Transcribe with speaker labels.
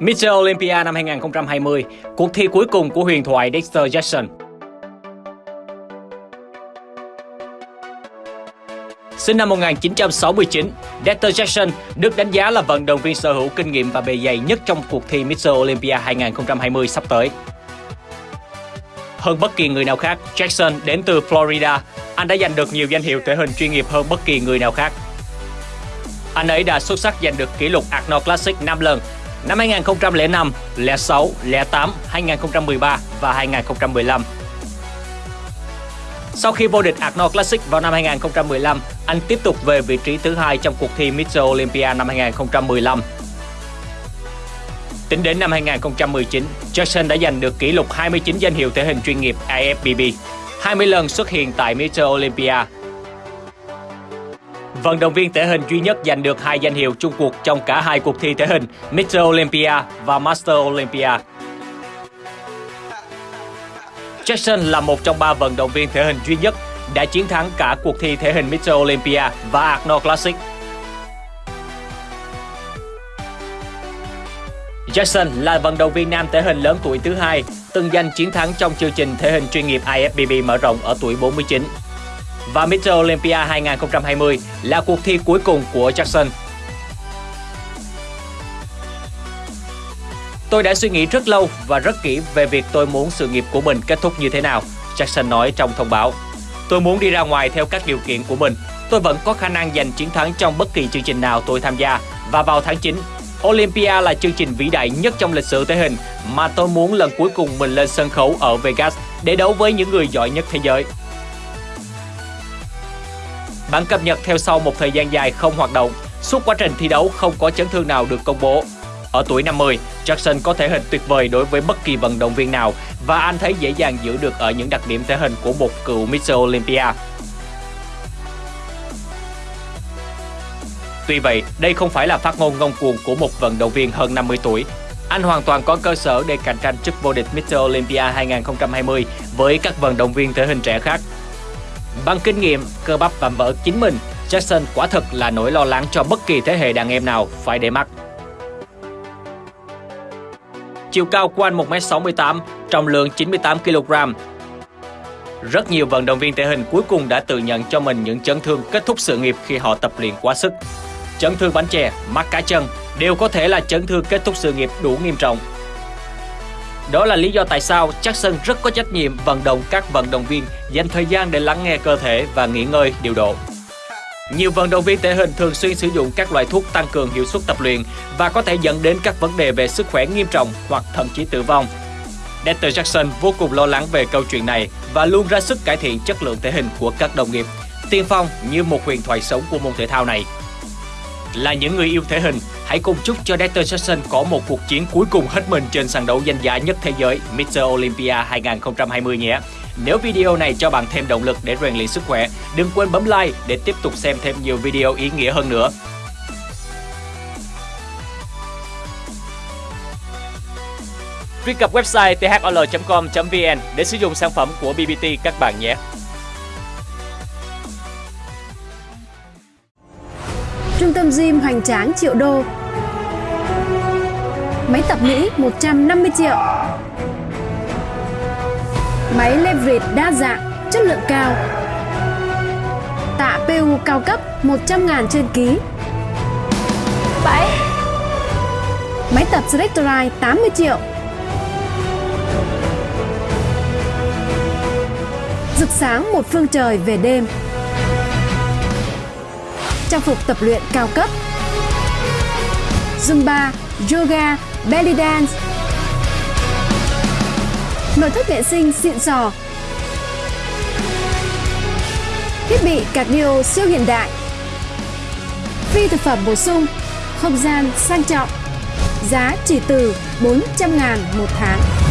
Speaker 1: Mr. Olympia năm 2020, cuộc thi cuối cùng của huyền thoại Dexter Jackson. Sinh năm 1969, Dexter Jackson được đánh giá là vận động viên sở hữu kinh nghiệm và bề dày nhất trong cuộc thi Mr. Olympia 2020 sắp tới. Hơn bất kỳ người nào khác, Jackson đến từ Florida. Anh đã giành được nhiều danh hiệu thể hình chuyên nghiệp hơn bất kỳ người nào khác. Anh ấy đã xuất sắc giành được kỷ lục Arnold Classic 5 lần năm 2005, 06, 08, 2013 và 2015. Sau khi vô địch Arnold Classic vào năm 2015, anh tiếp tục về vị trí thứ hai trong cuộc thi Mr. Olympia năm 2015. Tính đến năm 2019, Jackson đã giành được kỷ lục 29 danh hiệu thể hình chuyên nghiệp IFBB, 20 lần xuất hiện tại Mr. Olympia. Vận động viên thể hình duy nhất giành được hai danh hiệu chung cuộc trong cả hai cuộc thi thể hình Mr. Olympia và Master Olympia. Jackson là một trong ba vận động viên thể hình duy nhất đã chiến thắng cả cuộc thi thể hình Mr. Olympia và Arnold Classic. Jackson là vận động viên nam thể hình lớn tuổi thứ hai, từng giành chiến thắng trong chương trình thể hình chuyên nghiệp IFBB mở rộng ở tuổi 49. Và Mr. Olympia 2020 là cuộc thi cuối cùng của Jackson. Tôi đã suy nghĩ rất lâu và rất kỹ về việc tôi muốn sự nghiệp của mình kết thúc như thế nào, Jackson nói trong thông báo. Tôi muốn đi ra ngoài theo các điều kiện của mình. Tôi vẫn có khả năng giành chiến thắng trong bất kỳ chương trình nào tôi tham gia. Và vào tháng 9, Olympia là chương trình vĩ đại nhất trong lịch sử thể hình mà tôi muốn lần cuối cùng mình lên sân khấu ở Vegas để đấu với những người giỏi nhất thế giới. Bản cập nhật theo sau một thời gian dài không hoạt động, suốt quá trình thi đấu không có chấn thương nào được công bố. Ở tuổi 50, Jackson có thể hình tuyệt vời đối với bất kỳ vận động viên nào và anh thấy dễ dàng giữ được ở những đặc điểm thể hình của một cựu Mr. Olympia. Tuy vậy, đây không phải là phát ngôn ngông cuồng của một vận động viên hơn 50 tuổi. Anh hoàn toàn có cơ sở để cạnh tranh chức vô địch Mr. Olympia 2020 với các vận động viên thể hình trẻ khác. Bằng kinh nghiệm, cơ bắp và vỡ chính mình, Jackson quả thực là nỗi lo lắng cho bất kỳ thế hệ đàn em nào phải để mắt. Chiều cao của anh 1m68, trọng lượng 98kg. Rất nhiều vận động viên thể hình cuối cùng đã tự nhận cho mình những chấn thương kết thúc sự nghiệp khi họ tập luyện quá sức. Chấn thương bánh chè, mắc cá chân đều có thể là chấn thương kết thúc sự nghiệp đủ nghiêm trọng. Đó là lý do tại sao Jackson rất có trách nhiệm vận động các vận động viên dành thời gian để lắng nghe cơ thể và nghỉ ngơi điều độ. Nhiều vận động viên thể hình thường xuyên sử dụng các loại thuốc tăng cường hiệu suất tập luyện và có thể dẫn đến các vấn đề về sức khỏe nghiêm trọng hoặc thậm chí tử vong. Dexter Jackson vô cùng lo lắng về câu chuyện này và luôn ra sức cải thiện chất lượng thể hình của các đồng nghiệp, tiên phong như một huyền thoại sống của môn thể thao này. Là những người yêu thể hình, hãy cùng chúc cho Dexter Jackson có một cuộc chiến cuối cùng hết mình trên sàn đấu danh giá nhất thế giới Mr. Olympia 2020 nhé. Nếu video này cho bạn thêm động lực để rèn luyện sức khỏe, đừng quên bấm like để tiếp tục xem thêm nhiều video ý nghĩa hơn nữa. Truy cập website thol.com.vn để sử dụng sản phẩm của BBT các bạn nhé.
Speaker 2: Trung tâm gym hoành tráng triệu đô. Máy tập Mỹ 150 triệu. Máy leverage đa dạng, chất lượng cao. Tạ PU cao cấp 100 ngàn trên ký. 7 Máy tập Selectorite 80 triệu. Rực sáng một phương trời về đêm trang phục tập luyện cao cấp. Zumba, Yoga, Belly Dance. Nội thất vệ sinh xịn sò. Thiết bị cardio siêu hiện đại. Phi thực phẩm bổ sung Không gian sang trọng. Giá chỉ từ 400 ngàn một tháng.